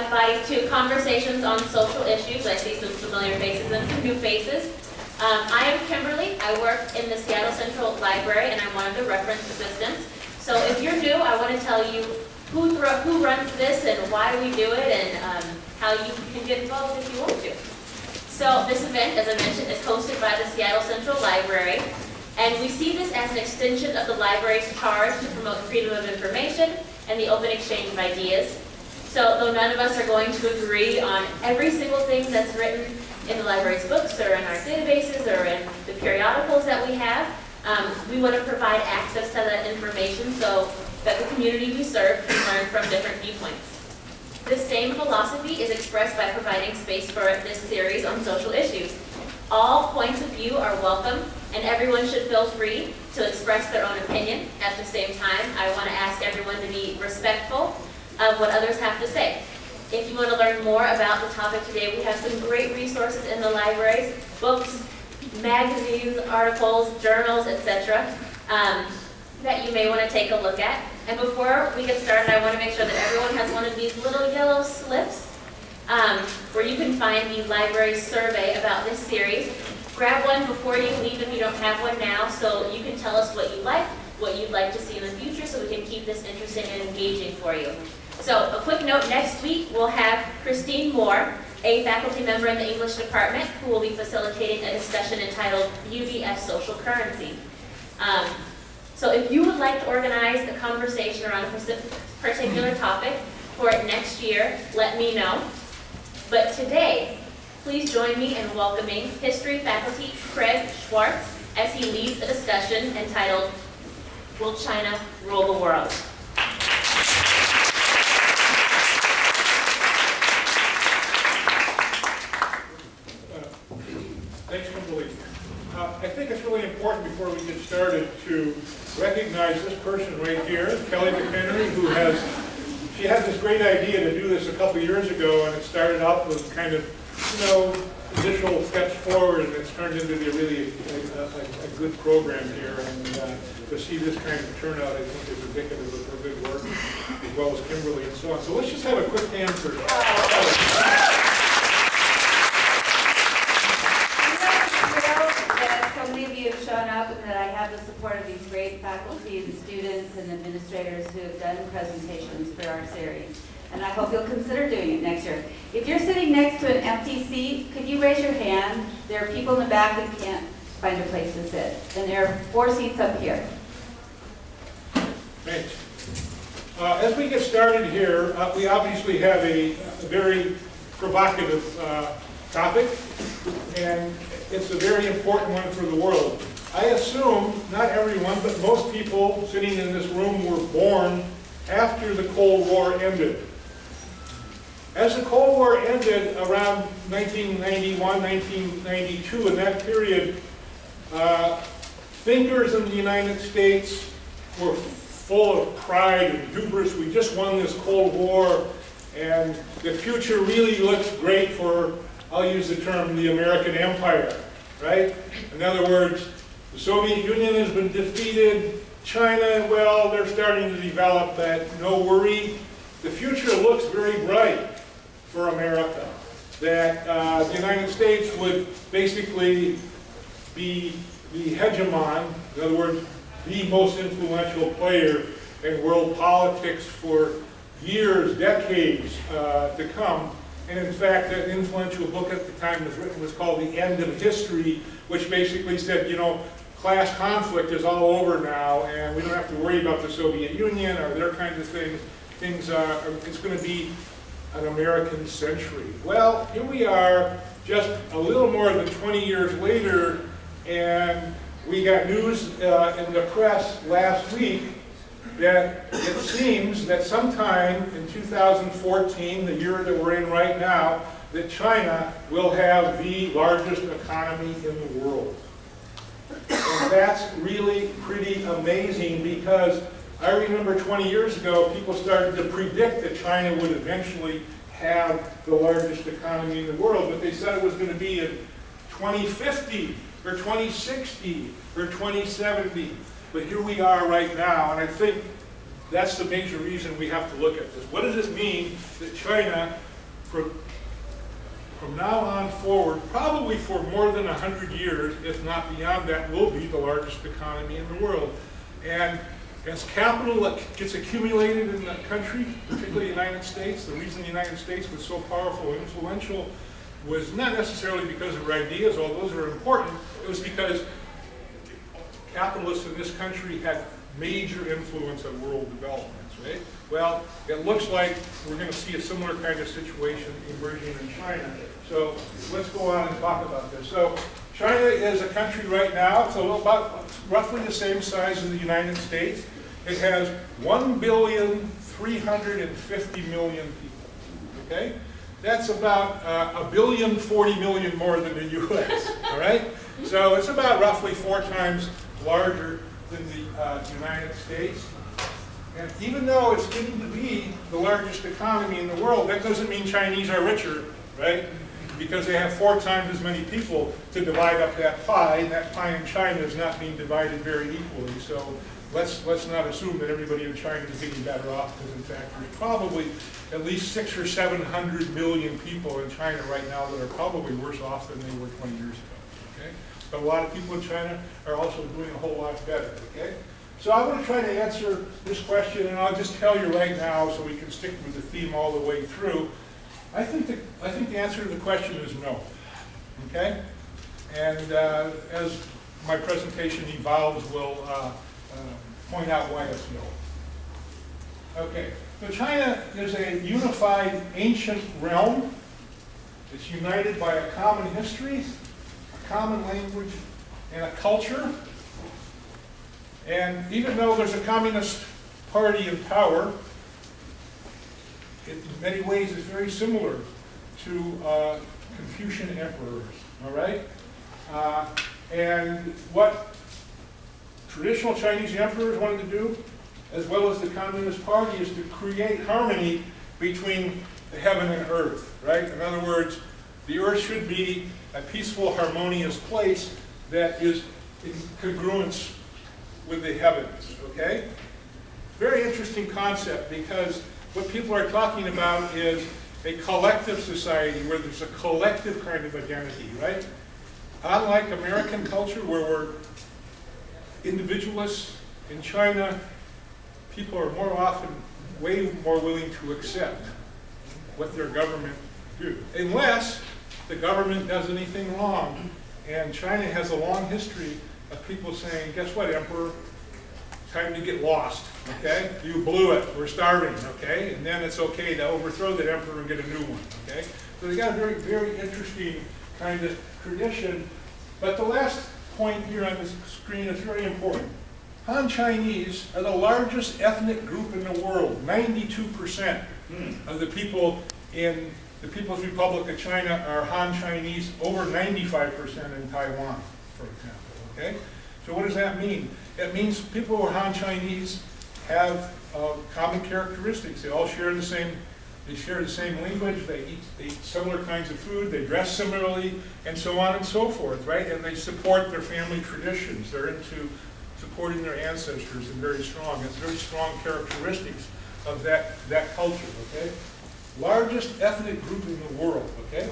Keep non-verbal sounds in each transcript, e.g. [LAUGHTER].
Everybody to Conversations on Social Issues. I see some familiar faces and some new faces. Um, I am Kimberly. I work in the Seattle Central Library and I'm one of the reference assistants. So if you're new, I want to tell you who, who runs this and why we do it and um, how you can get involved if you want to. So this event, as I mentioned, is hosted by the Seattle Central Library. And we see this as an extension of the library's charge to promote freedom of information and the open exchange of ideas. So though none of us are going to agree on every single thing that's written in the library's books or in our databases or in the periodicals that we have, um, we want to provide access to that information so that the community we serve can learn from different viewpoints. The same philosophy is expressed by providing space for this series on social issues. All points of view are welcome and everyone should feel free to express their own opinion. At the same time, I want to ask everyone to be respectful of what others have to say. If you want to learn more about the topic today, we have some great resources in the libraries, books, magazines, articles, journals, etc. Um, that you may want to take a look at. And before we get started, I want to make sure that everyone has one of these little yellow slips um, where you can find the library survey about this series. Grab one before you leave if you don't have one now so you can tell us what you like, what you'd like to see in the future so we can keep this interesting and engaging for you. So a quick note, next week we'll have Christine Moore, a faculty member in the English department who will be facilitating a discussion entitled Beauty as Social Currency. Um, so if you would like to organize a conversation around a particular topic for next year, let me know. But today, please join me in welcoming history faculty Craig Schwartz as he leads a discussion entitled Will China Rule the World? Thanks, Kimberly. Uh, I think it's really important before we get started to recognize this person right here, Kelly McHenry, who has, she had this great idea to do this a couple years ago, and it started out with kind of, you know, initial steps forward, and it's turned into a really a, a, a good program here. And uh, to see this kind of turnout, I think is indicative of her good work, as well as Kimberly and so on. So let's just have a quick hand for Kelly. Shown up and that I have the support of these great faculty and students and administrators who have done presentations for our series. And I hope you'll consider doing it next year. If you're sitting next to an empty seat, could you raise your hand? There are people in the back who can't find a place to sit. And there are four seats up here. Great. Uh, as we get started here, uh, we obviously have a, a very provocative uh, topic, and it's a very important one for the world. I assume, not everyone, but most people sitting in this room were born after the Cold War ended. As the Cold War ended around 1991, 1992, in that period, uh, thinkers in the United States were full of pride and hubris. We just won this Cold War, and the future really looks great for, I'll use the term, the American empire, right? In other words, the Soviet Union has been defeated. China, well, they're starting to develop that. No worry. The future looks very bright for America. That uh, the United States would basically be the hegemon, in other words, the most influential player in world politics for years, decades uh, to come. And in fact, an influential book at the time was written was called The End of History, which basically said, you know, class conflict is all over now, and we don't have to worry about the Soviet Union or their kinds of things. Things uh, it's going to be an American century. Well, here we are, just a little more than 20 years later, and we got news uh, in the press last week that it seems that sometime in 2014, the year that we're in right now, that China will have the largest economy in the world. And that's really pretty amazing because I remember 20 years ago, people started to predict that China would eventually have the largest economy in the world, but they said it was going to be in 2050 or 2060 or 2070. But here we are right now, and I think that's the major reason we have to look at this. What does it mean that China, from, now on forward, probably for more than 100 years, if not beyond that, will be the largest economy in the world? And as capital gets accumulated in the country, particularly the United States, the reason the United States was so powerful and influential was not necessarily because of ideas, although those are important, it was because capitalists in this country had major influence on world developments, right? Well, it looks like we're going to see a similar kind of situation emerging in China. So let's go on and talk about this. So China is a country right now, it's a little about roughly the same size as the United States. It has 1 billion 350 million people, okay? That's about uh, a billion 40 million more than the [LAUGHS] US, all right? So it's about roughly four times larger than the uh, United States. And even though it's getting to be the largest economy in the world, that doesn't mean Chinese are richer, right? Because they have four times as many people to divide up that pie, and that pie in China is not being divided very equally. So let's, let's not assume that everybody in China is getting better off, because in fact, there's probably at least six or 700 million people in China right now that are probably worse off than they were 20 years ago, okay? But a lot of people in China are also doing a whole lot better, okay? So I'm going to try to answer this question, and I'll just tell you right now so we can stick with the theme all the way through. I think the, I think the answer to the question is no, okay? And uh, as my presentation evolves, we'll uh, uh, point out why it's no. Okay, so China is a unified ancient realm. It's united by a common history, a common language, and a culture. And even though there's a communist party in power, it in many ways is very similar to uh, Confucian emperors, all right? Uh, and what traditional Chinese emperors wanted to do, as well as the Communist Party, is to create harmony between the heaven and earth, right? In other words, the earth should be a peaceful, harmonious place that is in congruence with the heavens, okay? Very interesting concept because what people are talking about is a collective society where there's a collective kind of identity, right? Unlike American culture where we're individualists, in China, people are more often way more willing to accept what their government do, unless the government does anything wrong. And China has a long history of people saying, guess what, Emperor? Time to get lost, okay? You blew it, we're starving, okay? And then it's okay to overthrow that emperor and get a new one, okay? So they got a very, very interesting kind of tradition. But the last point here on the screen is very important. Han Chinese are the largest ethnic group in the world. 92% of the people in the People's Republic of China are Han Chinese, over 95% in Taiwan, for example, okay? So what does that mean? It means people who are Han Chinese have uh, common characteristics. They all share the same, they share the same language, they eat, they eat similar kinds of food, they dress similarly, and so on and so forth, right? And they support their family traditions. They're into supporting their ancestors and very strong. It's very strong characteristics of that, that culture, okay? Largest ethnic group in the world, okay?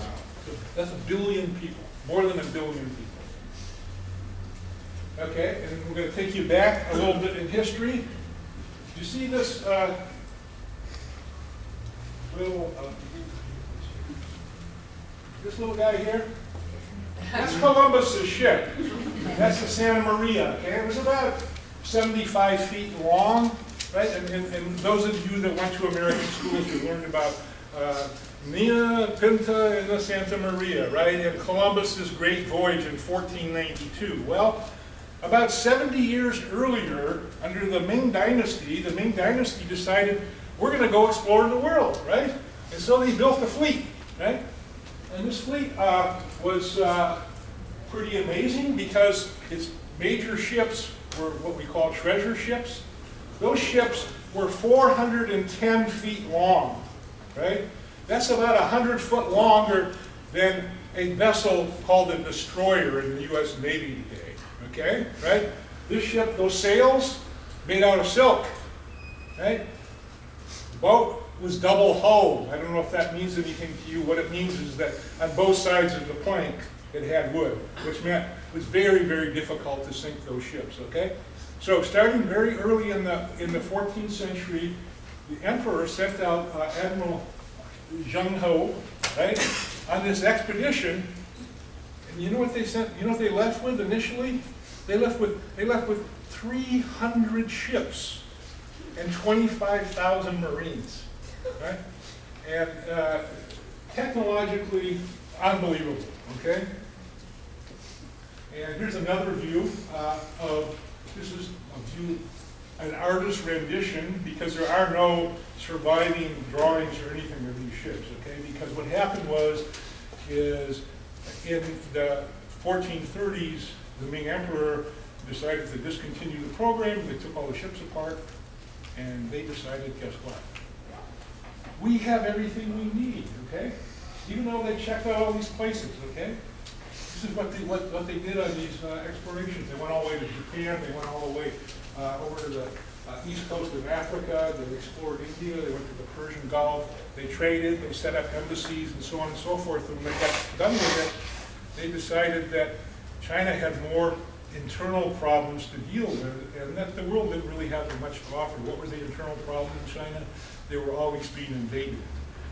So that's a billion people, more than a billion people. Okay, and we're going to take you back a little bit in history. Do you see this uh, little, uh, this little guy here? That's Columbus's ship. That's the Santa Maria. Okay, it was about 75 feet long, right? And, and, and those of you that went to American schools, you learned about uh, Nina Pinta and the Santa Maria, right? And Columbus's great voyage in 1492. Well, about 70 years earlier, under the Ming Dynasty, the Ming Dynasty decided we're going to go explore the world, right? And so they built a fleet, right? And this fleet uh, was uh, pretty amazing because its major ships were what we call treasure ships. Those ships were 410 feet long, right? That's about 100 foot longer than a vessel called a destroyer in the U.S. Navy today, okay? Right? This ship, those sails, made out of silk, right? The Boat was double hulled. I don't know if that means anything to you. What it means is that on both sides of the plank, it had wood, which meant it was very, very difficult to sink those ships, okay? So starting very early in the, in the 14th century, the emperor sent out uh, Admiral Zheng Ho, right, on this expedition. And you know what they sent, you know what they left with initially? They left with, they left with 300 ships and 25,000 Marines, right? And uh, technologically unbelievable, okay? And here's another view uh, of, this is a view, an artist's rendition, because there are no surviving drawings or anything of these ships, okay? Because what happened was, is in the 1430s, the Ming Emperor decided to discontinue the program, they took all the ships apart, and they decided, guess what? We have everything we need, okay? Even though they checked out all these places, okay? This is what they, what, what they did on these uh, explorations. They went all the way to Japan, they went all the way uh, over to the east coast of Africa, they explored India, they went to the Persian Gulf, they traded, they set up embassies and so on and so forth. And when they got done with it, they decided that China had more internal problems to deal with, and that the world didn't really have much to offer. What were the internal problems in China? They were always being invaded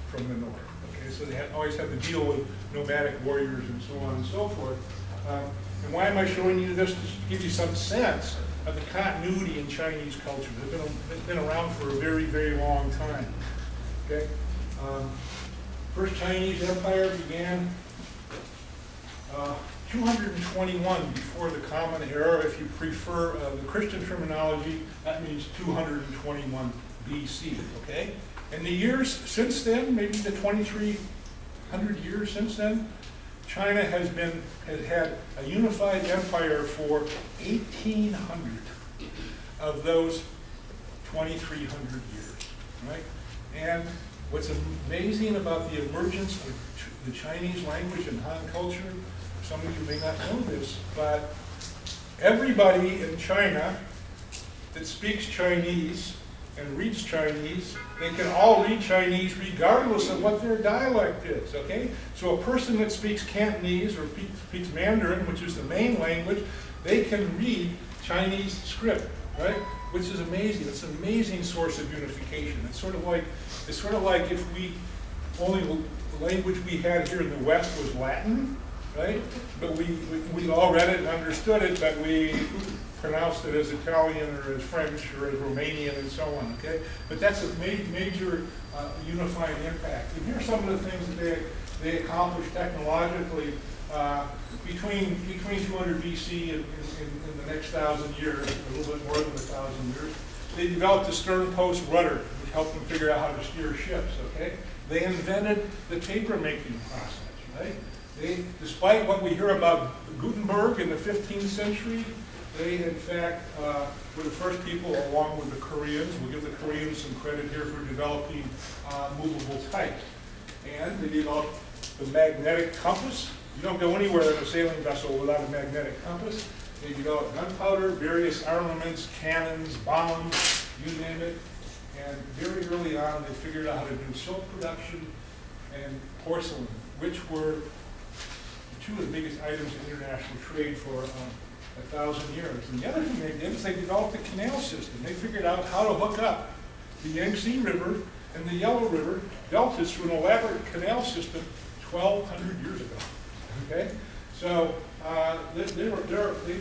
from the north. Okay, so they had, always had to deal with nomadic warriors and so on and so forth. Um, and why am I showing you this? To give you some sense of the continuity in Chinese culture. They've been, been around for a very, very long time. Okay? Um, First Chinese Empire began uh, 221 before the Common Era. If you prefer uh, the Christian terminology, that means 221 BC, okay? And the years since then, maybe the 2,300 years since then, China has been, has had a unified empire for 1,800 of those 2,300 years, right? And what's amazing about the emergence of the Chinese language and Han culture, some of you may not know this, but everybody in China that speaks Chinese and reads Chinese, they can all read Chinese regardless of what their dialect is, okay? So a person that speaks Cantonese or speaks Mandarin, which is the main language, they can read Chinese script, right? Which is amazing. It's an amazing source of unification. It's sort of like, it's sort of like if we, only language we had here in the West was Latin, right? But we, we, we all read it and understood it, but we pronounced it as Italian or as French or as Romanian and so on, okay? But that's a ma- major uh, unifying impact. And here's some of the things that they, they accomplished technologically uh, between, between 200 BC and, and, and the next thousand years, a little bit more than a thousand years. They developed the stern post rudder, which helped them figure out how to steer ships, okay? They invented the paper making process, right? They, despite what we hear about Gutenberg in the 15th century, they in fact uh, were the first people, along with the Koreans, we'll give the Koreans some credit here for developing uh, movable type. And they developed the magnetic compass. You don't go anywhere in a sailing vessel without a magnetic compass. They developed gunpowder, various armaments, cannons, bombs, you name it. And very early on, they figured out how to do silk production and porcelain, which were two of the biggest items in international trade for um, a thousand years. And the other thing they did is they developed a canal system. They figured out how to hook up the Yangtze River and the Yellow River deltas through an elaborate canal system 1,200 years ago. Okay? So uh, they, they, were, they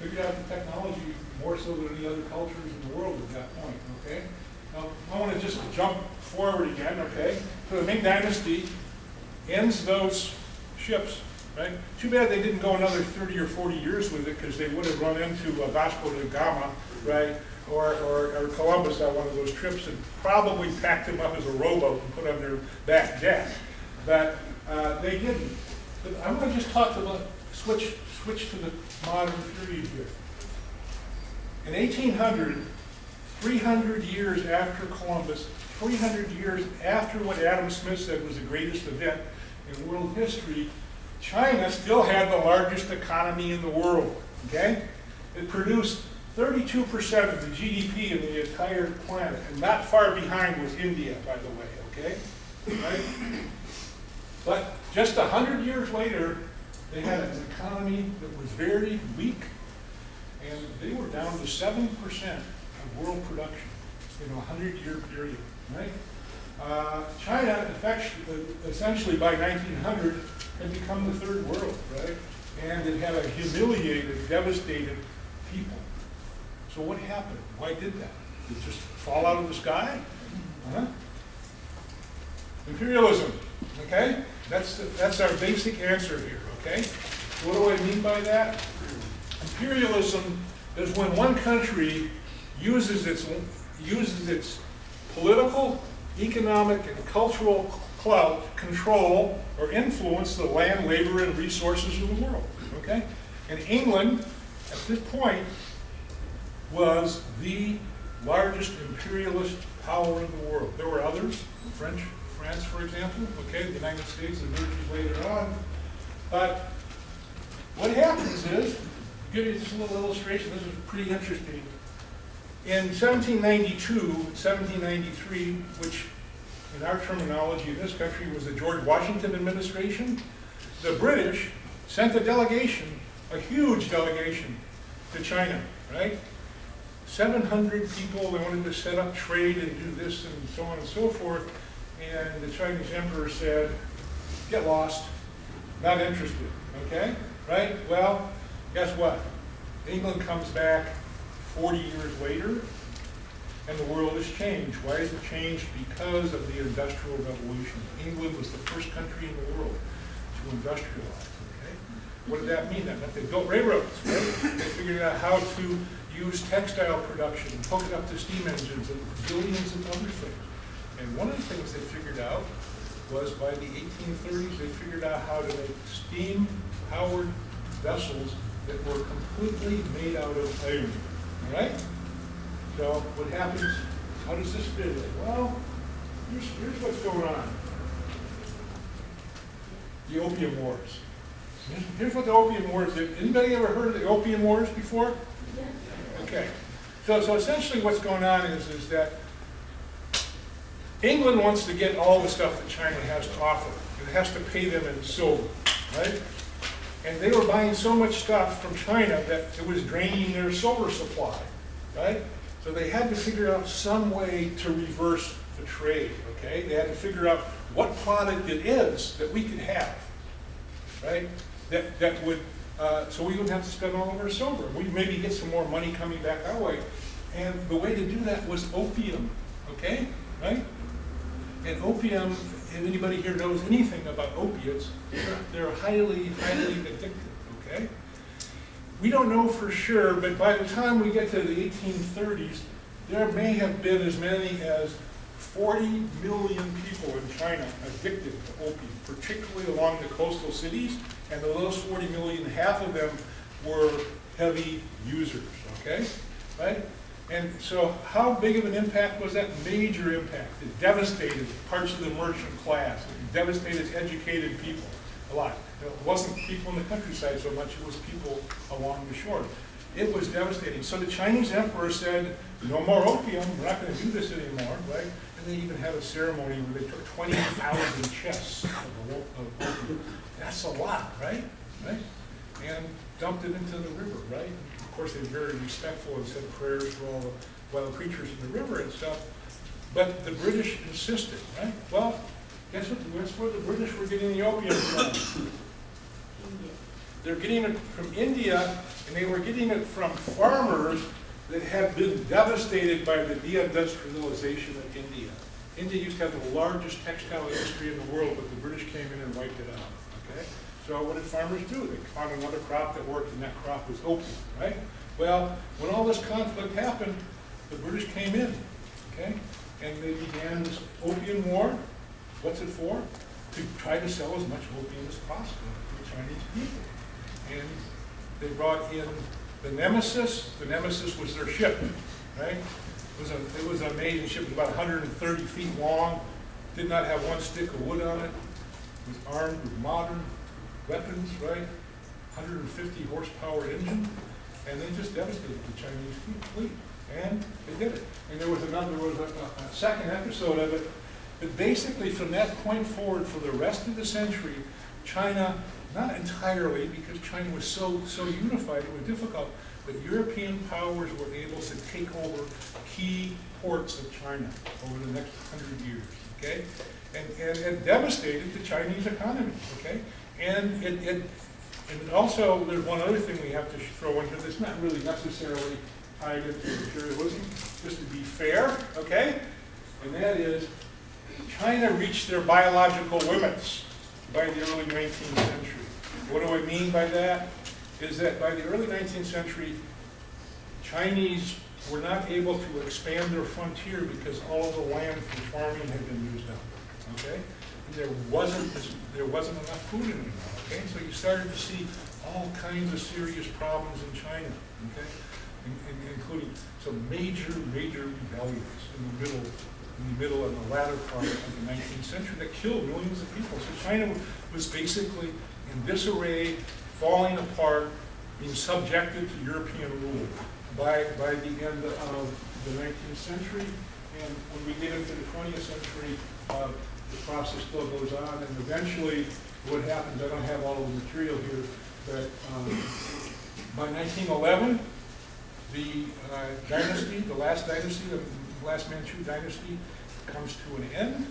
figured out the technology more so than any other cultures in the world at that point. Okay? Now, I want to just jump forward again. Okay? So the Ming Dynasty ends those ships, right? Too bad they didn't go another 30 or 40 years with it because they would have run into uh, Vasco da Gama, right? Or, or, or Columbus on one of those trips and probably packed him up as a rowboat and put on their back deck. But uh, they didn't. But I'm going to just talk about, switch, switch to the modern period here. In 1800, 300 years after Columbus, 300 years after what Adam Smith said was the greatest event in world history, China still had the largest economy in the world, okay? It produced 32% of the GDP of the entire planet, and not far behind was India, by the way, okay? Right? But just a hundred years later, they had an economy that was very weak, and they were down to seven percent of world production in a hundred-year period, right? Uh, China, essentially by nineteen hundred, had become the third world, right? And it had a humiliated, devastated people. So what happened? Why did that? Did it just fall out of the sky? Huh? Imperialism, okay? That's, the- that's our basic answer here, okay? What do I mean by that? Imperialism is when one country uses its, uses its political, economic, and cultural clout, control, or influence the land, labor, and resources of the world, okay? And England, at this point, was the largest imperialist power in the world. There were others, French, France, for example, okay, the United States emerges later on. But what happens is, to give you this little illustration, this is pretty interesting. In 1792, 1793, which in our terminology in this country was the George Washington administration, the British sent a delegation, a huge delegation, to China, right? 700 people, they wanted to set up trade and do this and so on and so forth. And the Chinese emperor said, get lost, not interested, okay? Right? Well, guess what? England comes back 40 years later, and the world has changed. Why has it changed? Because of the Industrial Revolution. England was the first country in the world to industrialize, okay? What did that mean? That meant they built railroads, right? They figured out how to use textile production, hook it up to steam engines and billions of other things. And one of the things they figured out was by the 1830s, they figured out how to make steam-powered vessels that were completely made out of iron, all right? So what happens, how does this fit in? Well, here's, here's what's going on. The Opium Wars. Here's- what the Opium Wars did. Anybody ever heard of the Opium Wars before? Okay. So, so essentially what's going on is, is that England wants to get all the stuff that China has to offer. It has to pay them in silver, right? And they were buying so much stuff from China that it was draining their silver supply, right? So they had to figure out some way to reverse the trade, okay? They had to figure out what product it is that we could have, right? That, that would, uh, so we wouldn't have to spend all of our silver. We'd maybe get some more money coming back our way. And the way to do that was opium, okay? Right? And opium, if anybody here knows anything about opiates, they're- highly, highly addictive, okay? We don't know for sure, but by the time we get to the 1830s, there may have been as many as 40 million people in China addicted to opium, particularly along the coastal cities. And of those 40 million, half of them were heavy users, okay? Right? And so how big of an impact was that? Major impact. It devastated parts of the merchant class. It devastated educated people a lot. It wasn't people in the countryside so much, it was people along the shore. It was devastating. So the Chinese emperor said, no more opium, we're not gonna do this anymore, right? And they even had a ceremony where they took 20,000 chests of of opium. That's a lot, right? Right? And dumped it into the river, right? Of course, they were very respectful and said prayers for all the wild creatures in the river and stuff. But the British insisted, right? Well, guess what, guess where the British were getting the opium from? They're getting it from India, and they were getting it from farmers that had been devastated by the deindustrialization of India. India used to have the largest textile industry in the world, but the British came in and wiped it out, okay? So what did farmers do? They found another crop that worked, and that crop was opium, right? Well, when all this conflict happened, the British came in, okay? And they began this opium war. What's it for? To try to sell as much opium as possible to the Chinese people. And they brought in the Nemesis. The Nemesis was their ship, right? It was a, it was an amazing ship. It was about 130 feet long. Did not have one stick of wood on it. It was armed with modern weapons, right? 150 horsepower engine. and they just devastated the Chinese fleet, and they did it. And there was another, there was a, a- a second episode of it, but basically from that point forward, for the rest of the century, China, not entirely, because China was so, so unified, it was difficult, but European powers were able to take over key ports of China over the next hundred years, okay? And, and it devastated the Chinese economy, okay? And it, it, and also, there's one other thing we have to throw in here that's not really necessarily tied into imperialism, just to be fair, okay? And that is, China reached their biological limits by the early 19th century. What do I mean by that? Is that by the early 19th century, Chinese were not able to expand their frontier because all of the land for farming had been used up, okay? And there wasn't, this- there wasn't enough food anymore, okay? So you started to see all kinds of serious problems in China, okay? In- in- Including some major, major rebellions in the middle, in the middle and the latter part of the nineteenth century that killed millions of people. So China was basically in disarray, falling apart, being subjected to European rule by, by the end of the nineteenth century. And when we get into the twentieth century, uh, the process still goes on, and eventually, what happens, I don't have all of the material here, but um, by nineteen eleven, the uh, dynasty, the last dynasty, the last Manchu dynasty, comes to an end,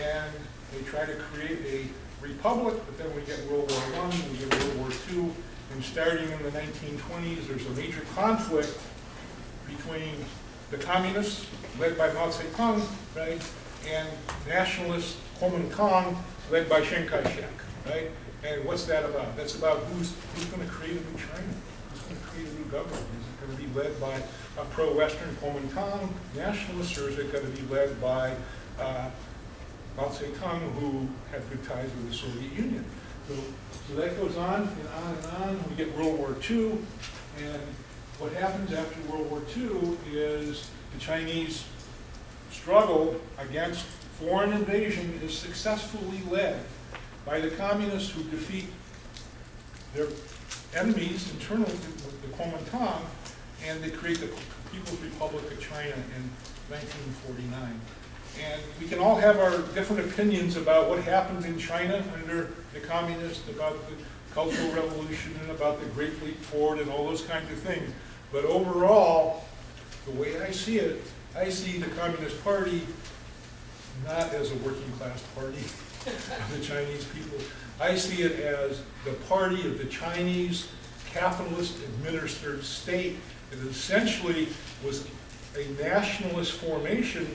and they try to create a republic, but then we get World War One, we get World War Two, and starting in the nineteen twenties, there's a major conflict between the communists, led by Mao Zedong, right, and nationalist Kuomintang, led by Chiang Kai-shek, right? And what's that about? That's about who's, who's gonna create a new China? Who's gonna create a new government? Is it gonna be led by a pro-Western Kuomintang nationalist, or is it gonna be led by, uh, Mao Zedong, who had good ties with the Soviet Union? So, so that goes on and on and on. We get World War II, and what happens after World War II is the Chinese struggle against foreign invasion is successfully led by the communists who defeat their enemies internally, the Kuomintang, and they create the People's Republic of China in 1949. And we can all have our different opinions about what happened in China under the communists, about the Cultural Revolution, and about the Great Leap Forward, and all those kinds of things. But overall, the way I see it, I see the Communist Party not as a working class party of [LAUGHS] the Chinese people. I see it as the party of the Chinese capitalist administered state that essentially was a nationalist formation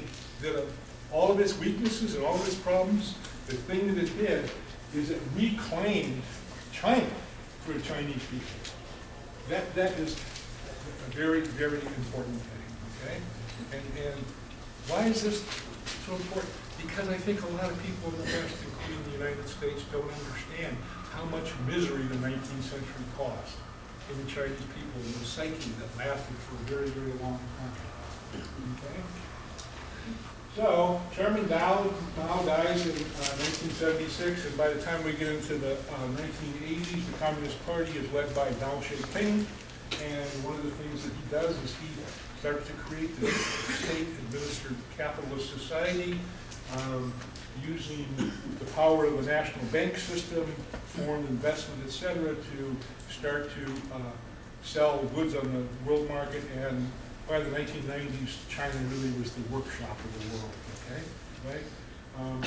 that of all of its weaknesses and all of its problems, the thing that it did is it reclaimed China for the Chinese people. That, that is a very, very important thing, okay? And, and why is this so important? Because I think a lot of people in the West, including the United States, don't understand how much misery the nineteenth century caused in the Chinese people, and the psyche that lasted for a very, very long time. Okay? So, Chairman Mao, Mao dies in uh, 1976, and by the time we get into the uh, 1980s, the Communist Party is led by Deng Xiaoping, and one of the things that he does is he starts to create the state-administered capitalist society, um, using the power of the national bank system, foreign investment, et cetera, to start to uh, sell goods on the world market, and by the 1990s, China really was the workshop of the world, okay, right? Um,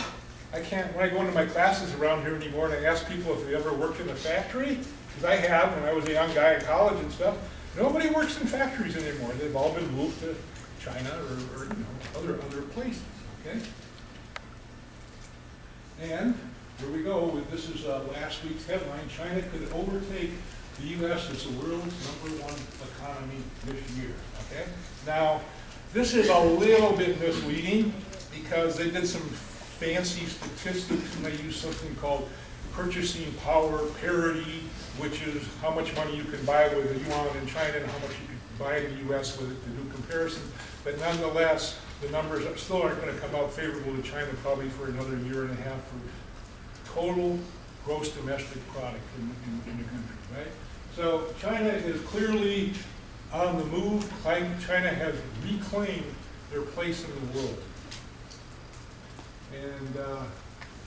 I can't, when I go into my classes around here anymore, and I ask people if they ever worked in a factory, because I have, when I was a young guy in college and stuff, nobody works in factories anymore, they've all been moved to China or, or, you know, other, other places, okay? And, here we go, with, this is uh, last week's headline, China could overtake the US as the world's number one economy this year, okay? Now, this is a little bit misleading because they did some fancy statistics and they used something called purchasing power parity, which is how much money you can buy with a yuan in China and how much you can buy in the US with it to do comparison. But nonetheless, the numbers are- still aren't gonna come out favorable to China probably for another year and a half for total gross domestic product in, in, in the country, right? So China is clearly on the move. China has reclaimed their place in the world. And uh,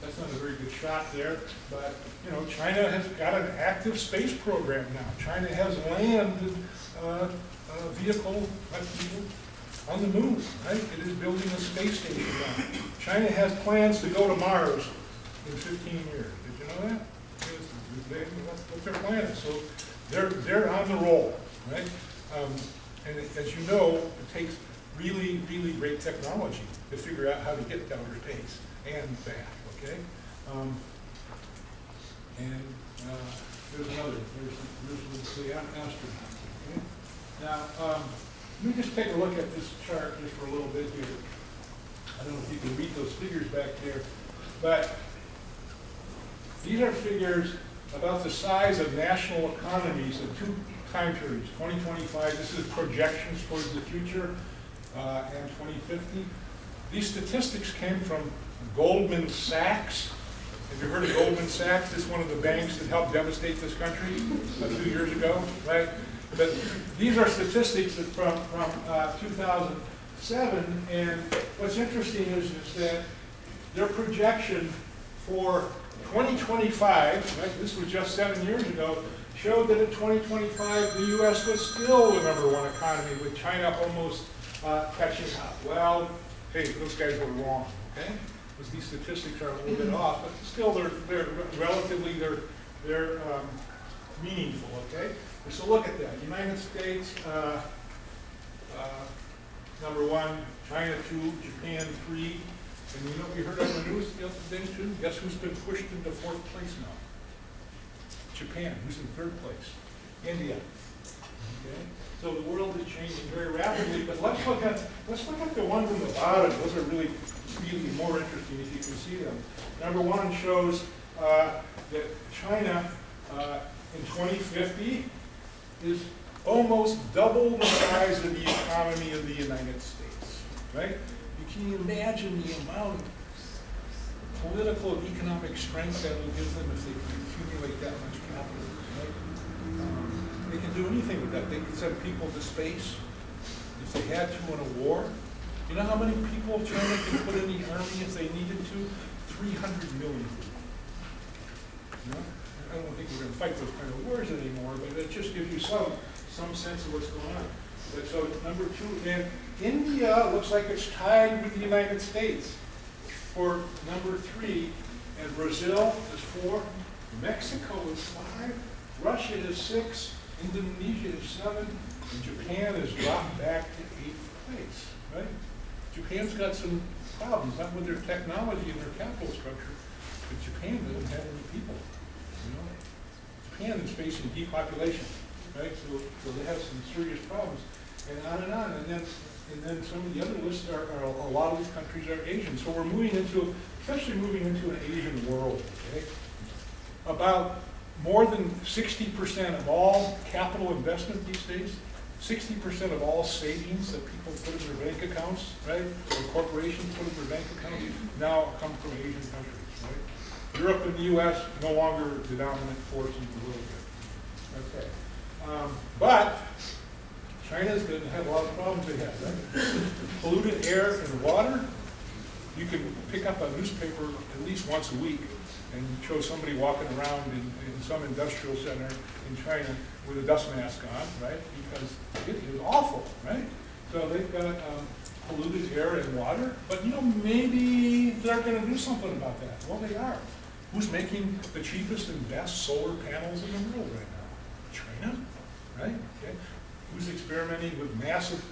that's not a very good shot there, but, you know, China has got an active space program now. China has landed uh, a vehicle, on the moon, right? It is building a space station now. China has plans to go to Mars in 15 years. Did you know that? They- That's what their plan is. So they're, they're on the roll, right? Um, And as you know, it takes really, really great technology to figure out how to get down to space and back, okay? Um, And uh, there's another, there's, there's the astronaut, okay? Now, um, let me just take a look at this chart just for a little bit here. I don't know if you can read those figures back there, but these are figures about the size of national economies in two time periods, 2025, this is projections towards the future, uh, and 2050. These statistics came from Goldman Sachs. Have you heard of Goldman Sachs? It's one of the banks that helped devastate this country a few years ago, right? But these are statistics from, from uh, 2007, and what's interesting is, is that their projection for 2025, right, this was just seven years ago, showed that in 2025, the U.S. was still the number one economy, with China almost uh, catching up. Well, hey, those guys were wrong, okay? Because these statistics are a little bit off, but still, they're, they're relatively, they're, they're um, meaningful, okay? So look at that, United States, uh, uh, number one, China two, Japan three, and you know, we heard on the news the other day too, guess who's been pushed into fourth place now? Japan, who's in third place, India. Okay, so the world is changing very rapidly, but let's look at, let's look at the ones in the bottom, those are really, really more interesting if you can see them. Number one shows uh, that China uh, in 2050 is almost double the size of the economy of the United States, right? You can imagine the amount of political and economic strength that will give them if they can accumulate that much capital, right? Um, They can do anything with that. They can send people to space if they had to in a war. You know how many people China can put in the army if they needed to? Three hundred million. You? I don't think we're gonna fight those kind of wars anymore, but it just gives you some, some sense of what's going on. But so, number two, and India looks like it's tied with the United States for number three, and Brazil is four, Mexico is five, Russia is six, Indonesia is seven, and Japan has dropped back to eighth place, right? Japan's got some problems, not with their technology and their capital structure, but Japan doesn't have any people? Japan is facing depopulation, right? So, so they have some serious problems, and on and on. And then, and then some of the other lists are, are, a lot of these countries are Asian. So we're moving into, essentially moving into an Asian world, okay? About more than sixty percent of all capital investment these days, sixty percent of all savings that people put in their bank accounts, right? Or corporations put in their bank accounts, now come from Asian countries, right? Europe and the US no longer the dominant force in the world. Okay. Um, But China's going to have a lot of problems ahead, right? Polluted air and water. You can pick up a newspaper at least once a week and show somebody walking around in, in some industrial center in China with a dust mask on, right? Because it is awful, right? So they've got um, polluted air and water, but you know, maybe they're gonna do something about that. Well, they are. Who's making the cheapest and best solar panels in the world right now? China, right? Okay. Who's experimenting with massive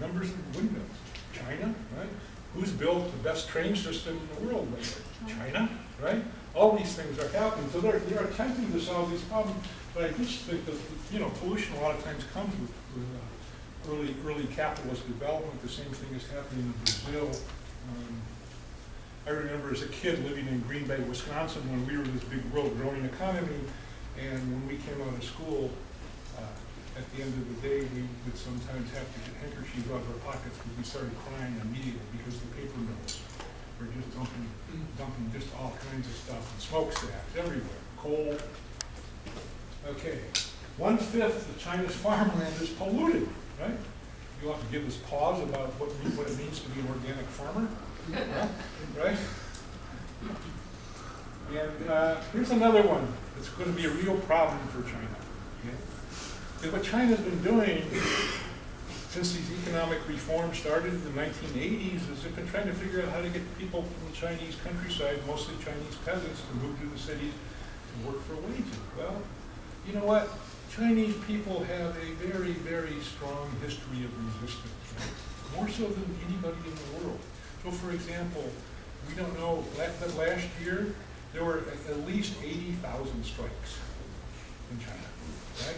numbers of windmills? China, right? Who's built the best train system in the world lately? China, right? All these things are happening, so they're, they're attempting to solve these problems, but I just think that, you know, pollution a lot of times comes with, with uh, early, early capitalist development. The same thing is happening in Brazil. Um, I remember as a kid living in Green Bay, Wisconsin, when we were this big world growing economy, and when we came out of school, uh, at the end of the day, we would sometimes have to get handkerchiefs out of our pockets because we started crying immediately because the paper mills were just dumping, dumping just all kinds of stuff, and smokestacks everywhere, coal. Okay, one-fifth of China's farmland is polluted, right? You ought to give us pause about what, what it means to be an organic farmer? Right? And uh, here's another one that's going to be a real problem for China. okay? What China's been doing since these economic reforms started in the 1980s is they've been trying to figure out how to get people from the Chinese countryside, mostly Chinese peasants, to move to the cities to work for wages. Well, you know what? Chinese people have a very, very strong history of resistance, right? more so than anybody in the world. So for example, we don't know, but last year, there were at- at least 80,000 strikes in China, right?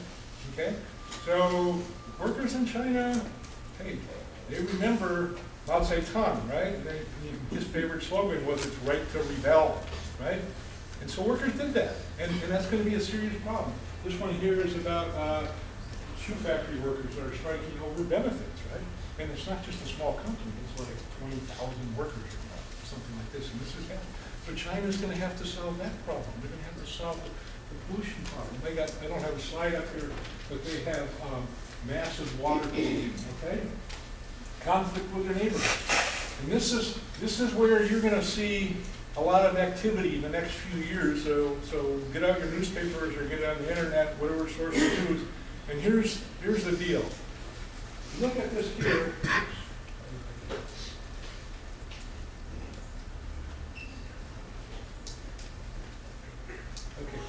Okay? So workers in China, hey, they remember Mao Zedong, right? They, his favorite slogan was it's right to rebel, right? And so workers did that, and, and that's gonna be a serious problem. This one here is about, uh, shoe factory workers that are striking over benefits, right? And it's not just a small company, it's like twenty thousand workers or something like this, and this is happening. So China's gonna have to solve that problem, they're gonna have to solve the the pollution problem. They got, I don't have a slide up here, but they have, um, massive water pollution, okay? Conflict with their neighbors. And this is, this is where you're gonna see a lot of activity in the next few years, so, so get out your newspapers or get on the internet, whatever source you use. And here's, here's the deal. Look at this here. Okay.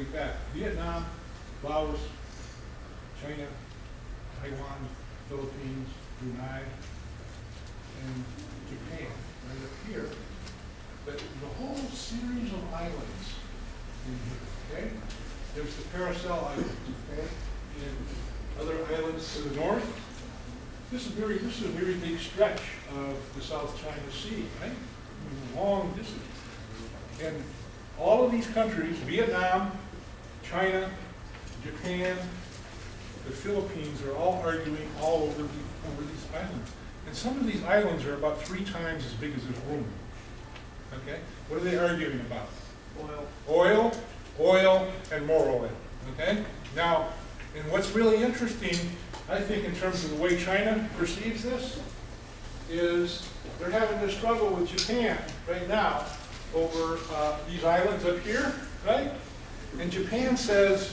We got Vietnam, Laos, China, Taiwan, Philippines, Brunei, and Japan, right up here. But the whole series of islands in here, okay? There's the Paracel Islands, okay? And other islands to the north. This is very, this is a very big stretch of the South China Sea, right? Long distance. And all of these countries, Vietnam, China, Japan, the Philippines, are all arguing all over, the, over these islands. And some of these islands are about three times as big as this room. Okay? What are they arguing about? Oil. Oil, oil, and more oil. Okay? Now, and what's really interesting, I think, in terms of the way China perceives this, is they're having to struggle with Japan right now over uh, these islands up here, right? And Japan says,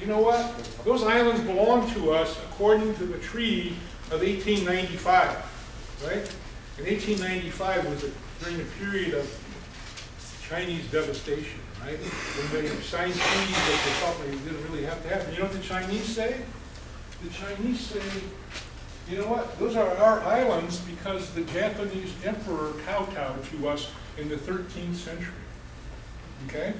you know what? Those islands belong to us according to the treaty of 1895, right? And 1895 was a, during the period of Chinese devastation, right? When they signed treaties that they thought they didn't really have to have. And you know what the Chinese say? The Chinese say, you know what, those are our islands because the Japanese emperor kowtowed to us in the 13th century. Okay?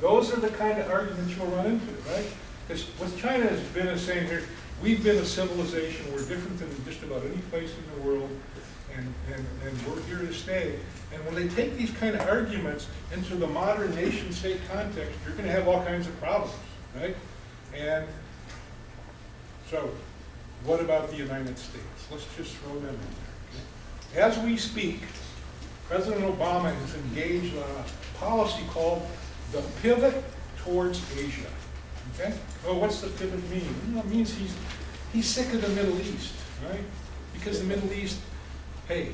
Those are the kind of arguments you'll run into, right? Because what China has been is saying here, we've been a civilization, we're different than just about any place in the world, and, and, and we're here to stay. And when they take these kind of arguments into the modern nation-state context, you're gonna have all kinds of problems, right? And so, what about the United States? Let's just throw them in there. okay? As we speak, President Obama has engaged on a policy called the pivot towards Asia. Okay? Well, what's the pivot mean? Well, it means he's, he's sick of the Middle East, right? Because the Middle East, hey,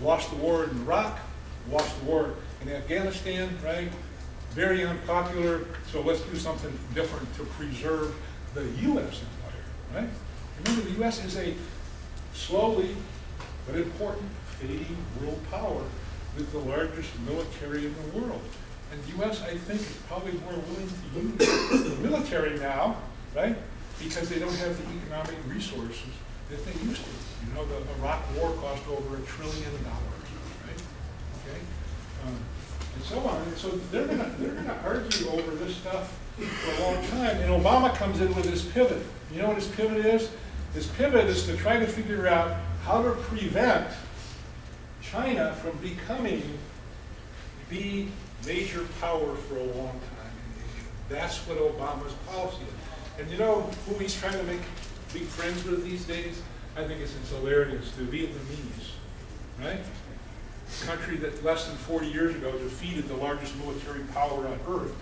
lost the war in Iraq, lost the war in Afghanistan, right? Very unpopular, so let's do something different to preserve the U.S. empire, right? Remember, the U.S. is a slowly but important fading world power with the largest military in the world. And the U.S., I think, is probably more willing to use the military now, right? Because they don't have the economic resources that they used to. You know, the Iraq War cost over a trillion dollars, right? Okay? Um, and so on. And so they're gonna, they're gonna argue over this stuff for a long time. And Obama comes in with his pivot. You know what his pivot is? His pivot is to try to figure out how to prevent China from becoming the major power for a long time in Asia. That's what Obama's policy is. And you know who he's trying to make big friends with these days? I think it's, it's hilarious, the Vietnamese, right? A country that less than 40 years ago defeated the largest military power on earth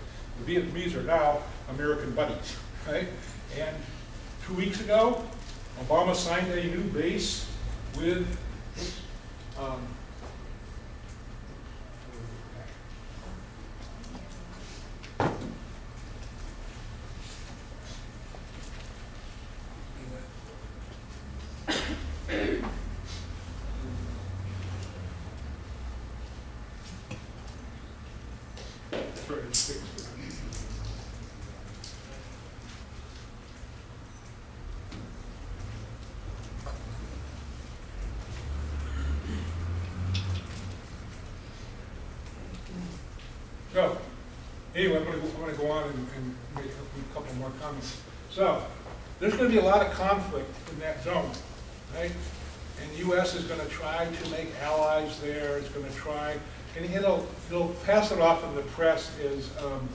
The Vietnamese are now American buddies, right? And two weeks ago, Obama signed a new base with, um, Sorry, it's fixed. So, anyway, I'm gonna, go- I'm gonna go on and, and make a couple more comments. So, there's gonna be a lot of conflict in that zone, right? And the US is gonna try to make allies there, it's gonna try, and it'll, it'll pass it off in the press as, um,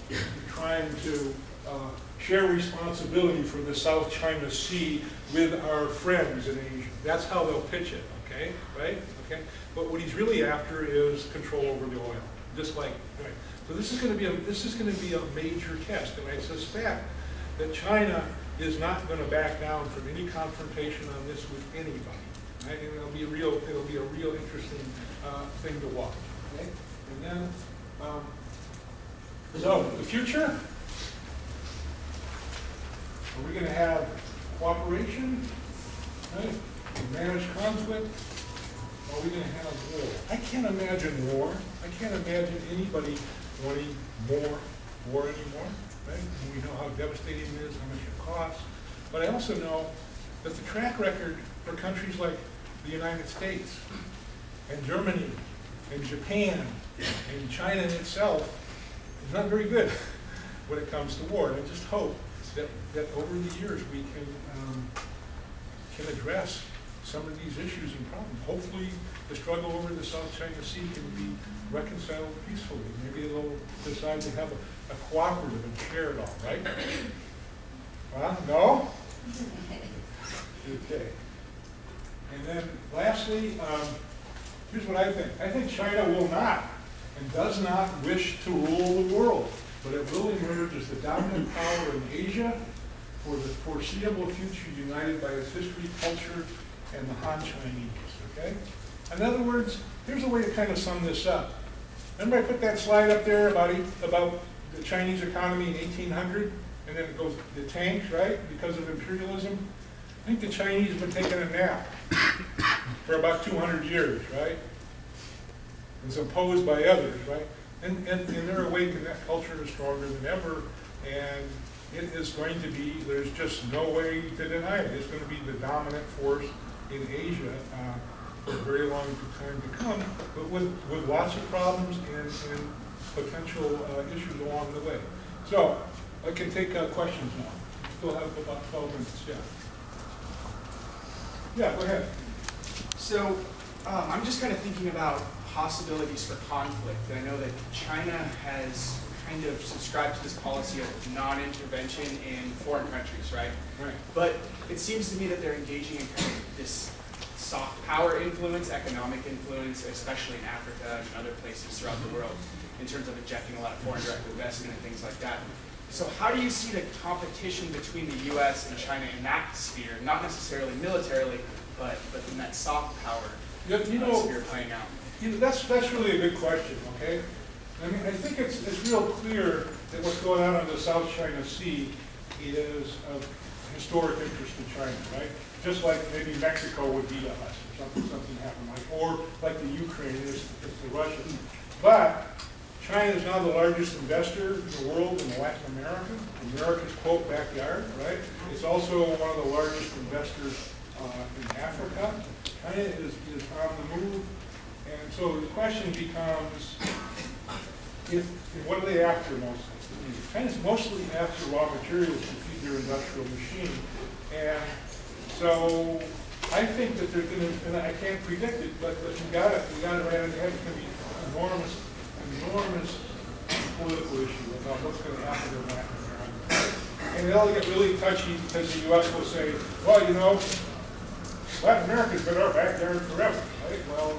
trying to, uh, share responsibility for the South China Sea with our friends in Asia. That's how they'll pitch it, okay, right? Okay, but what he's really after is control over the oil, just like? So this is gonna be a, this is gonna be a major test, and I suspect that China is not gonna back down from any confrontation on this with anybody. Right, and it'll be a real, it'll be a real interesting, uh, thing to watch, okay? And then, um, so, the future? Are we gonna have cooperation, right? Manage conflict? Are we gonna have war? I can't imagine war. I can't imagine anybody wanting more war anymore, right? We know how devastating it is, how much it costs. But I also know that the track record for countries like the United States and Germany and Japan and China itself is not very good [LAUGHS] when it comes to war. And I just hope that, that over the years we can, um, can address some of these issues and problems. Hopefully, the struggle over the South China Sea can be reconciled peacefully. Maybe they'll decide to have a, a cooperative and share it all, right? Well, no? [LAUGHS] Okay. And then lastly, um, here's what I think. I think China will not and does not wish to rule the world, but it will emerge as the dominant power in Asia for the foreseeable future united by its history, culture, and the Han Chinese, okay? In other words, here's a way to kind of sum this up. Remember I put that slide up there about, about the Chinese economy in 1800? And then it goes, the tanks, right, because of imperialism? I think the Chinese have been taking a nap for about 200 years, right? It's imposed by others, right? And, and, and they're awake and that culture is stronger than ever. And it is going to be, there's just no way to deny it. It's going to be the dominant force in Asia uh, for a very long time to come, but with, with lots of problems and, and potential uh, issues along the way. So I can take uh, questions now. Still have about 12 minutes, yeah. Yeah, go ahead. So um, I'm just kind of thinking about possibilities for conflict. I know that China has kind of subscribed to this policy of non-intervention in foreign countries, right? Right. But it seems to me that they're engaging in kind of this soft power influence, economic influence, especially in Africa and other places throughout the world, in terms of injecting a lot of foreign direct investment and things like that. So how do you see the competition between the U.S. and China in that sphere, not necessarily militarily, but, but in that soft power You you uh, know, sphere playing out? You know, that's, that's really a good question, okay? I mean, I think it's, it's real clear that what's going on in the South China Sea is of historic interest to China, right? Just like maybe Mexico would be to us, or something, something happened like, or like the Ukraine is, is the Russians. But China is now the largest investor in the world in Latin America, America's quote backyard, right? It's also one of the largest investors uh, in Africa. China is, is on the move. And so the question becomes, if, what are they after mostly? China's mostly after raw materials to feed their industrial machine. And so I think that they're gonna, and I can't predict it, but, but you gotta, you gotta, have it's gonna be enormous, enormous political issue about what's gonna happen in Latin America. And it'll get really touchy because the US will say, well, you know, Latin America's been our backyard forever, right? Well,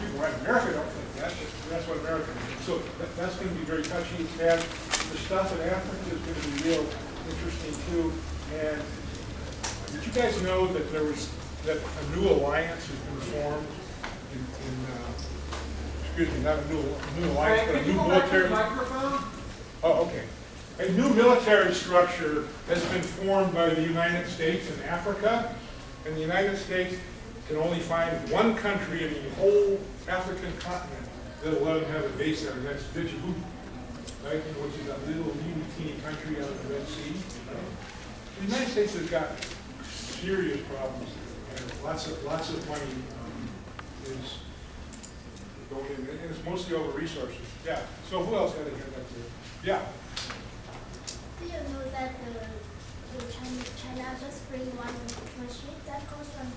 people in Latin America don't think that, but that's what America thinks. So that, that's gonna be very touching. And the stuff in Africa is going to be real interesting too. And did you guys know that there was, that a new alliance has been formed in, in, uh, excuse me, not a new, new alliance, but a new military. microphone? Oh, okay. A new military structure has been formed by the United States in Africa, and the United States can only find one country in the whole African continent that'll let them have a base there, and that's Djibouti, right, which is a little teeny teeny country out of the Red Sea. The United States has got serious problems, and lots of, lots of money um, is going in, and it's mostly over resources. Yeah, so who else had a hand up there? Yeah. Do you know that the, the China, China just bring one machine that goes from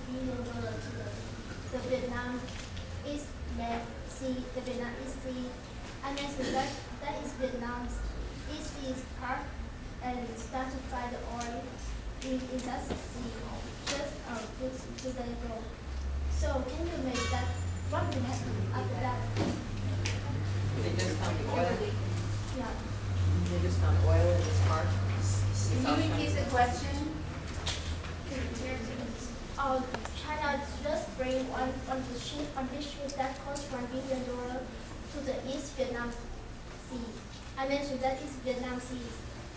dollar to the, the Vietnam East Med Sea, the Vietnam East Sea, and then so that, that is Vietnam's East Sea part, and start to find the oil in, in that sea, just, um, just two days ago. So can you make that, what will happen after that? They just found oil, Yeah. they just found oil in this park. Can you repeat the question? Uh, China just bring one, one ship, one big ship that cost one billion dollar to the East Vietnam Sea. I mentioned that is Vietnam Sea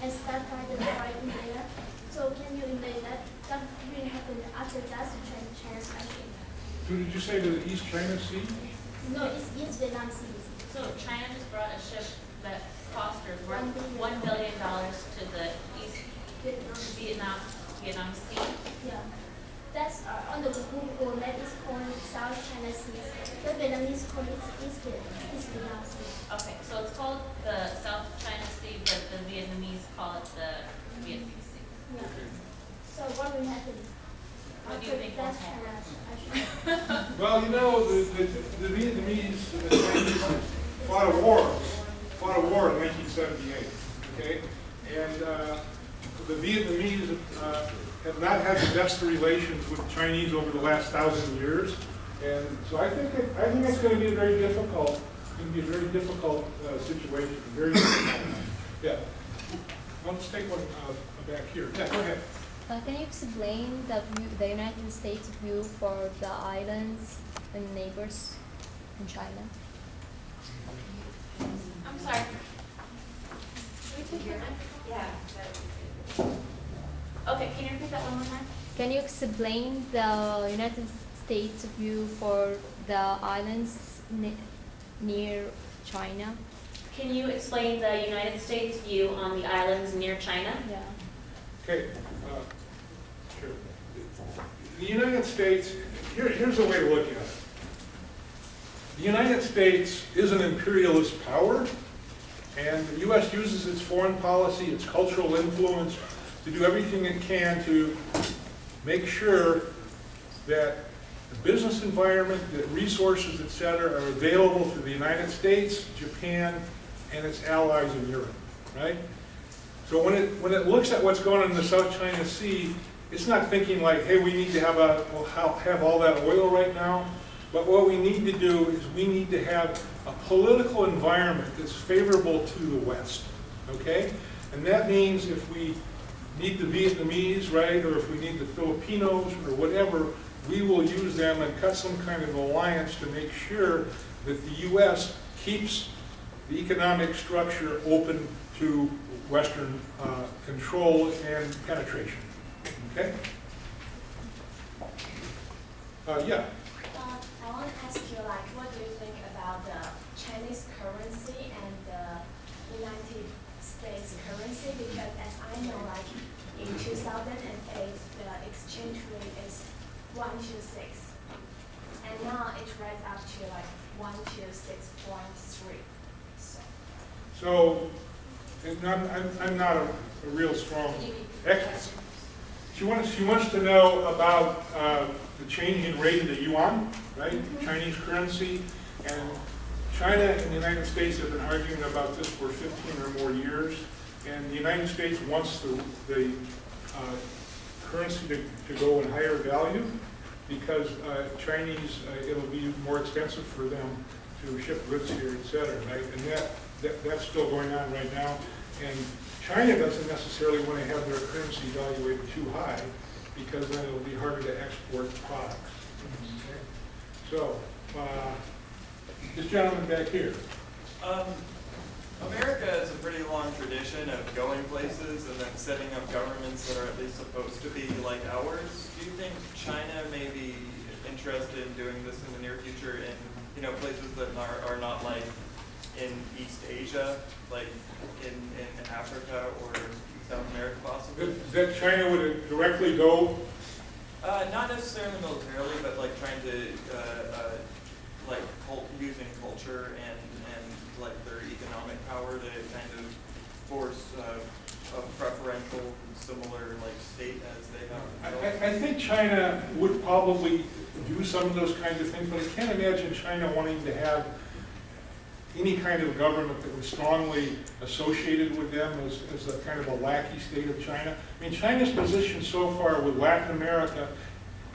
and start finding oil in there. So can you imagine that, that will happen after that China, China's action? Who did you say to the East China Sea? No, it's East Vietnam Sea. So China just brought a ship that cost or One worth billion. one billion dollars to the East Vietnam, Vietnam, Vietnam Sea. yeah. That's uh, on the Google map is called South China Sea. The Vietnamese call it East Vietnam, East Vietnam Sea. Okay, so it's called the South China Sea, but the Vietnamese call it the Vietnamese Sea. Yeah. So what will happen? What do you think will That's happen? [LAUGHS] Well, you know, the, the, the Vietnamese, the Chinese fought a war, fought a war in nineteen seventy-eight, okay? And, uh, the Vietnamese, uh, have not had the best of relations with the Chinese over the last thousand years. And so I think, it- I think it's gonna be a very difficult, gonna be a very difficult, uh, situation, very difficult. Yeah. Well, Let's take one, uh, back here. Yeah, go ahead. Uh, can you explain the view, the United States view for the islands and neighbors in China? I'm sorry. Yeah. Okay, can you repeat that one more time? Can you explain the United States view for the islands ne- near China? Can you explain the United States view on the islands near China? Yeah. Okay, uh, sure. The United States, here, here's a way to look at it. The United States is an imperialist power, and the U.S. uses its foreign policy, its cultural influence, to do everything it can to make sure that the business environment, the resources, et cetera, are available to the United States, Japan, and its allies in Europe, right? So when it, when it looks at what's going on in the South China Sea, it's not thinking like, hey, we need to have a, have all that oil right now. But what we need to do is we need to have a political environment that's favorable to the West, okay? And that means if we need the Vietnamese, right, or if we need the Filipinos or whatever, we will use them and cut some kind of alliance to make sure that the U.S. keeps the economic structure open to Western uh, control and penetration. Okay? Uh, yeah, Uh, I want to ask you, like, what do you think about the Chinese currency and the United States currency? Because as I know, like, in 2008, the exchange rate is 126. And now it rise up to like 126.3. So, so, and I'm, I'm, I'm not a, a real strong can you repeat the expert. She wants, she wants to know about uh, the changing rate of the yuan, right? Chinese currency. And China and the United States have been arguing about this for 15 or more years. And the United States wants the, the uh, currency to, to go in higher value because uh, Chinese, uh, it'll be more expensive for them to ship goods here, et cetera, right? And that, that, that's still going on right now. And China doesn't necessarily want to have their currency evaluated too high, because then it'll be harder to export products. Okay? So, uh, this gentleman back here, Um, America has a pretty long tradition of going places and then setting up governments that are at least supposed to be like ours. Do you think China may be interested in doing this in the near future in, you know, places that are, are not like in East Asia, like in, in Africa or South America possibly? that that China would directly go, Uh, not necessarily militarily, but like trying to, uh, uh, like cult, using culture and, and like their economic power to kind of force, uh, a preferential, similar like state as they have. I- I think China would probably do some of those kinds of things, but I can't imagine China wanting to have any kind of government that was strongly associated with them as, as a kind of a lackey state of China. I mean, China's position so far with Latin America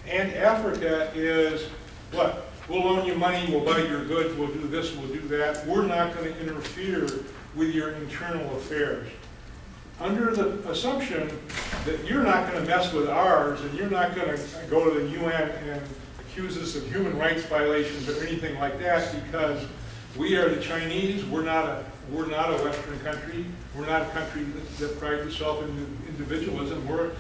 and Africa is, what? We'll loan you money, we'll buy your goods, we'll do this, we'll do that. We're not gonna interfere with your internal affairs. Under the assumption that you're not gonna mess with ours, and you're not gonna go to the UN and accuse us of human rights violations or anything like that, because we are the Chinese, we're not a, we're not a Western country, we're not a country that- that prides itself in individualism, we're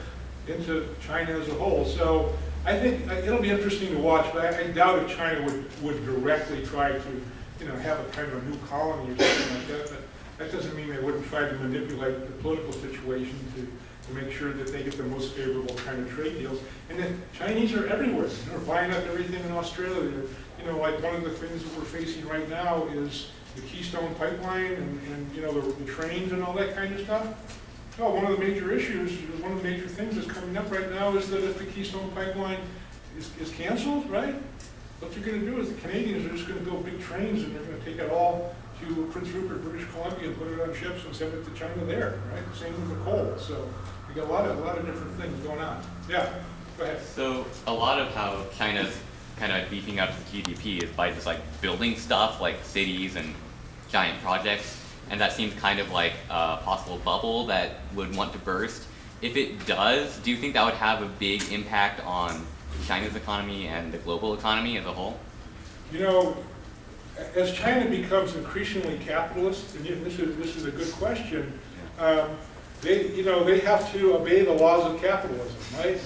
into China as a whole. So I think uh, it'll be interesting to watch, but I I doubt if China would, would directly try to, you know, have a kind of a new colony or something like that, but that doesn't mean they wouldn't try to manipulate the political situation to, to make sure that they get the most favorable kind of trade deals. And then Chinese are everywhere, they're buying up everything in Australia. They're- You know, like one of the things that we're facing right now is the Keystone Pipeline and, and, you know, the, the trains and all that kind of stuff. Well, one of the major issues, one of the major things that's coming up right now is that if the Keystone Pipeline is, is canceled, right? What you're gonna do is the Canadians are just gonna build big trains and they're gonna take it all to Prince Rupert, British Columbia, and put it on ships and send it to China there, right? Same with the coal, so we got a lot of, a lot of different things going on. Yeah, go ahead. So a lot of how China's kind of beefing up the GDP is by just like building stuff like cities and giant projects, and that seems kind of like a possible bubble that would want to burst. If it does, do you think that would have a big impact on China's economy and the global economy as a whole? You know, as China becomes increasingly capitalist, and this is, this is a good question, um, they, you know, they have to obey the laws of capitalism, right?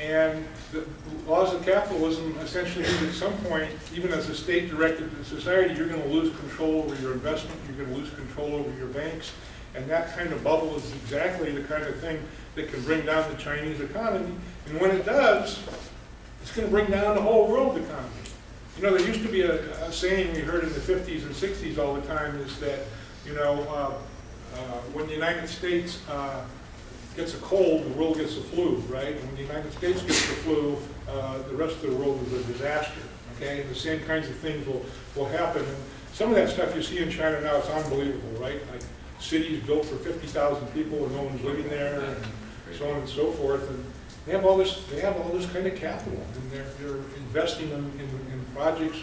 And the laws of capitalism essentially mean at some point, even as a state-directed society, you're gonna lose control over your investment, you're gonna lose control over your banks, and that kind of bubble is exactly the kind of thing that can bring down the Chinese economy. And when it does, it's gonna bring down the whole world economy. You know, there used to be a, a saying we heard in the fifties and sixties all the time is that, you know, uh, uh, when the United States, uh, gets a cold, the world gets a flu, right? When the United States gets the flu, uh, the rest of the world is a disaster, okay? And the same kinds of things will, will happen. And some of that stuff you see in China now, it's unbelievable, right? Like cities built for fifty thousand people and no one's living there and so on and so forth. And they have all this, they have all this kind of capital and they're, they're investing in, in, in projects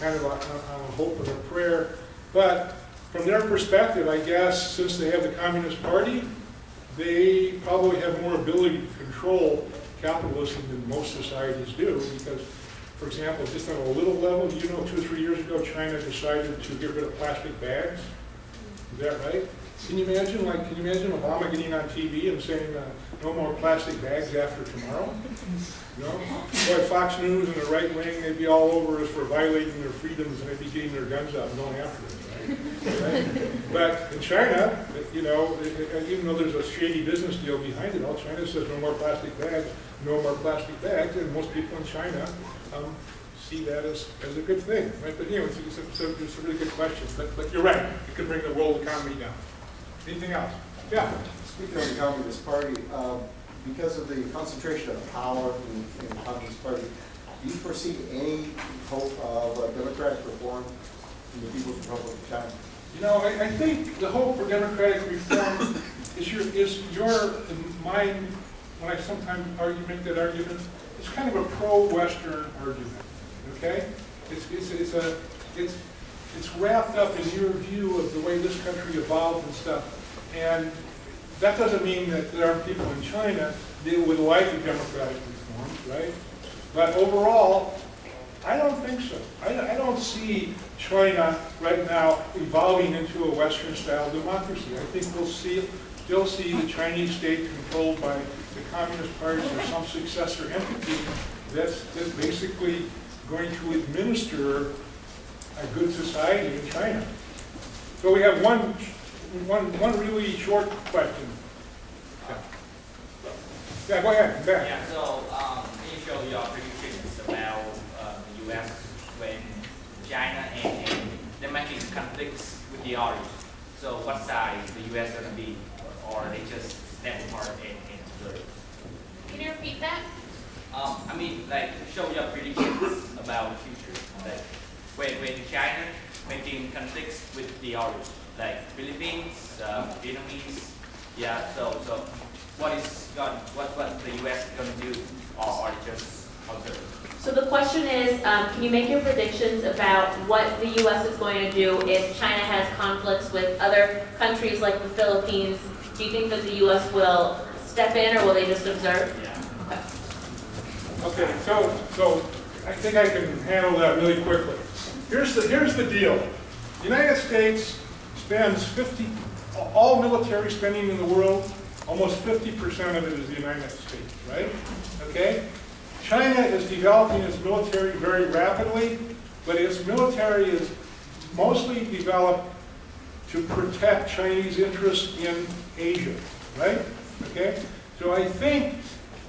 kind of on, on a hope and a prayer. But from their perspective, I guess, since they have the Communist Party, they probably have more ability to control capitalism than most societies do because, for example, just on a little level, you know, two or three years ago, China decided to get rid of plastic bags. Is that right? Can you imagine, like, can you imagine Obama getting on TV and saying, uh, no more plastic bags after tomorrow? No? Boy, Fox News and the right wing, they'd be all over us for violating their freedoms and they'd be getting their guns out and going after us, right? Right? But in China, you know, even though there's a shady business deal behind it all, China says no more plastic bags, no more plastic bags, and most people in China um, see that as, as a good thing, right? But, you know, it's, it's a- it's a really good question, but, but you're right, it could bring the world economy down. Anything else? Yeah? Speaking of the Communist Party, um, because of the concentration of power in, in the Communist Party, do you foresee any hope of uh, democratic reform in the People's Republic of China? You know, I, I think the hope for democratic reform is your, is your, in mine, when I sometimes argue, make that argument, it's kind of a pro-Western argument, okay? It's, it's, it's a, it's, it's wrapped up in your view of the way this country evolved and stuff. And that doesn't mean that there aren't people in China that would like a democratic reform, right? But overall, I don't think so. I, I don't see China right now evolving into a Western-style democracy. I think we'll see, still see the Chinese state controlled by the Communist Party or some successor entity that's, that's basically going to administer a good society in China. So we have one, one, one really short question. Yeah, go ahead, back. Yeah, so, um, can you show your predictions about, uh, the US when China and, and they're making conflicts with the others? So what side the US gonna be, or they just step apart and, and observe? Can you repeat that? Um, I mean, like, show your predictions about the future, like, when, when China making conflicts with the others, like Philippines, uh, Vietnamese, yeah, so, so what is going, what, what the US gonna do, or, or just observe? So the question is, um, can you make your predictions about what the U.S. is going to do if China has conflicts with other countries like the Philippines? Do you think that the U.S. will step in or will they just observe? Yeah. Okay. Okay, so, so I think I can handle that really quickly. Here's the, here's the deal. The United States spends 50, all military spending in the world, almost 50% of it is the United States, right? Okay? China is developing its military very rapidly, but its military is mostly developed to protect Chinese interests in Asia, right? Okay? So I think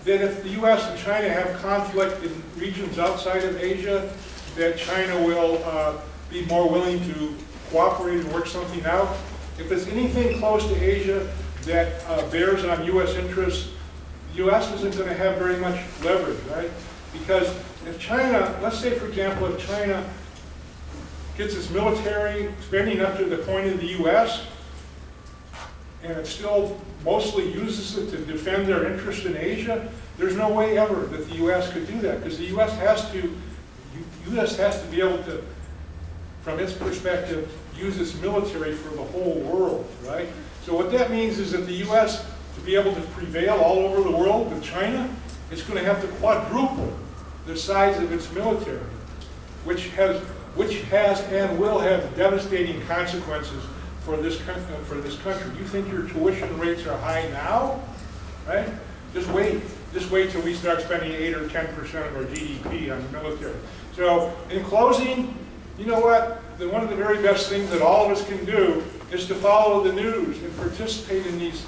that if the US and China have conflict in regions outside of Asia, that China will uh, be more willing to cooperate and work something out. If there's anything close to Asia that uh, bears on US interests, the US isn't going to have very much leverage, right? Because if China, let's say for example, if China gets its military spending up to the point of the US, and it still mostly uses it to defend their interest in Asia, there's no way ever that the U.S. could do that, because the U.S. has to, U.S. has to be able to, from its perspective, use its military for the whole world, right? So what that means is that the U.S., to be able to prevail all over the world with China, it's going to have to quadruple the size of its military, which has, which has and will have devastating consequences for this, uh, for this country. You think your tuition rates are high now, right? Just wait, just wait till we start spending eight or 10% of our GDP on the military. So in closing, you know what? The, one of the very best things that all of us can do is to follow the news and participate in these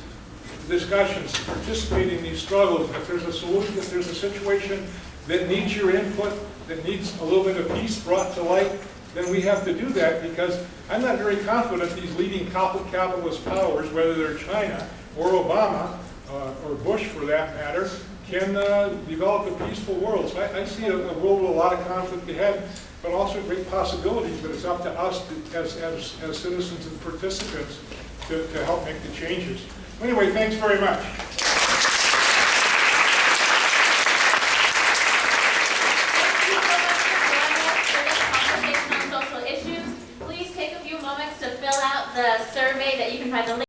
discussions, participate in these struggles. If there's a solution, if there's a situation that needs your input, that needs a little bit of peace brought to light, then we have to do that because I'm not very confident these leading capitalist powers, whether they're China or Obama, uh, or Bush for that matter, can uh, develop a peaceful world. So I, I see a, a, world with a lot of conflict ahead, but also great possibilities, but it's up to us to, as, as, as citizens and participants to, to help make the changes. Anyway, thanks very much. the survey that you can find the link